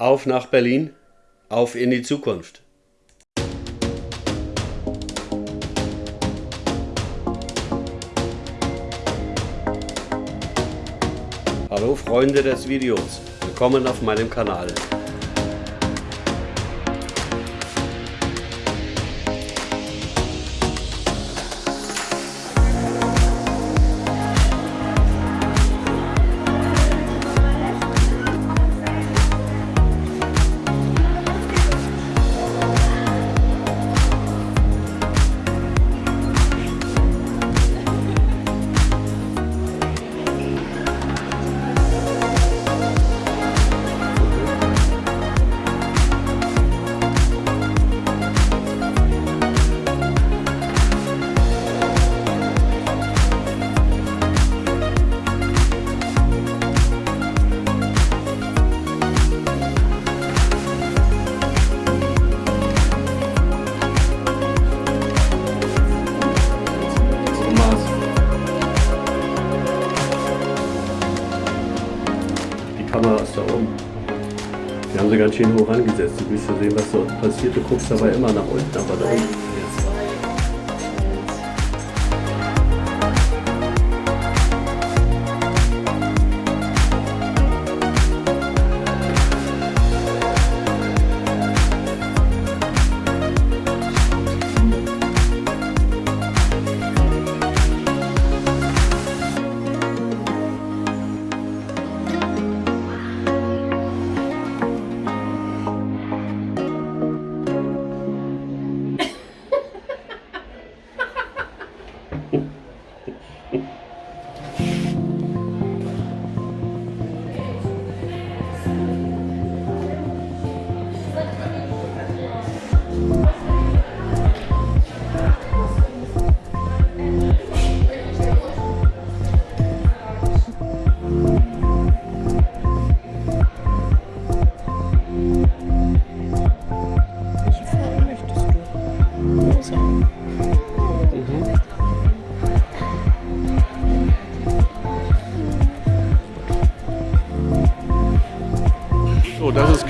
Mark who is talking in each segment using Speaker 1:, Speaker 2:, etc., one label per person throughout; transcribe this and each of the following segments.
Speaker 1: Auf nach Berlin, auf in die Zukunft. Hallo Freunde des Videos, willkommen auf meinem Kanal. Ganz schön hoch angesetzt. Du willst ja sehen, was so passiert. Du guckst dabei immer nach unten, aber da unten.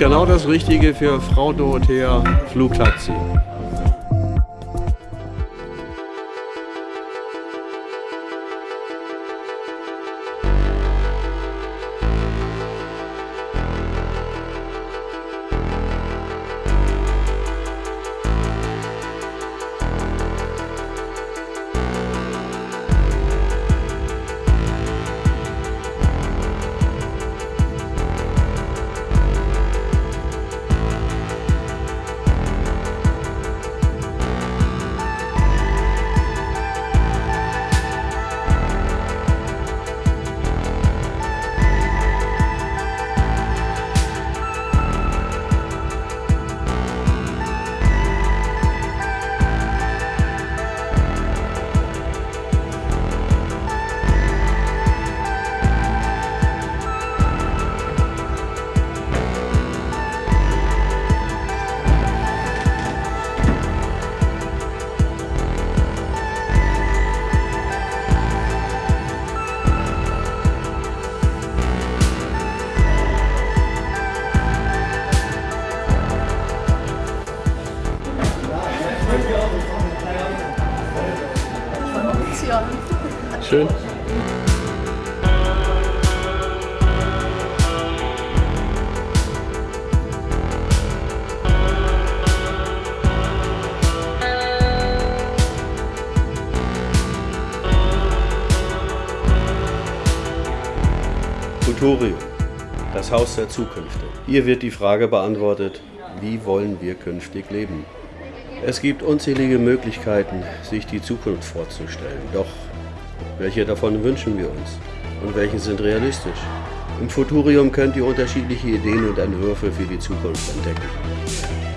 Speaker 1: Genau das Richtige für Frau Dorothea Flugtaxi. Schön. Futurium, das Haus der Zukünfte. Hier wird die Frage beantwortet, wie wollen wir künftig leben? Es gibt unzählige Möglichkeiten, sich die Zukunft vorzustellen. Doch welche davon wünschen wir uns? Und welche sind realistisch? Im Futurium könnt ihr unterschiedliche Ideen und Entwürfe für die Zukunft entdecken.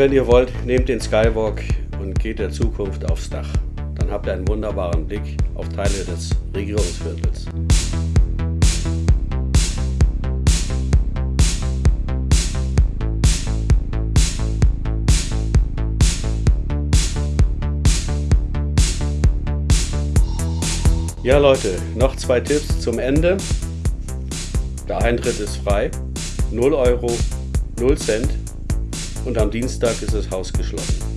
Speaker 1: Wenn ihr wollt, nehmt den Skywalk und geht der Zukunft aufs Dach. Dann habt ihr einen wunderbaren Blick auf Teile des Regierungsviertels. Ja Leute, noch zwei Tipps zum Ende. Der Eintritt ist frei, 0 Euro, 0 Cent und am Dienstag ist das Haus geschlossen.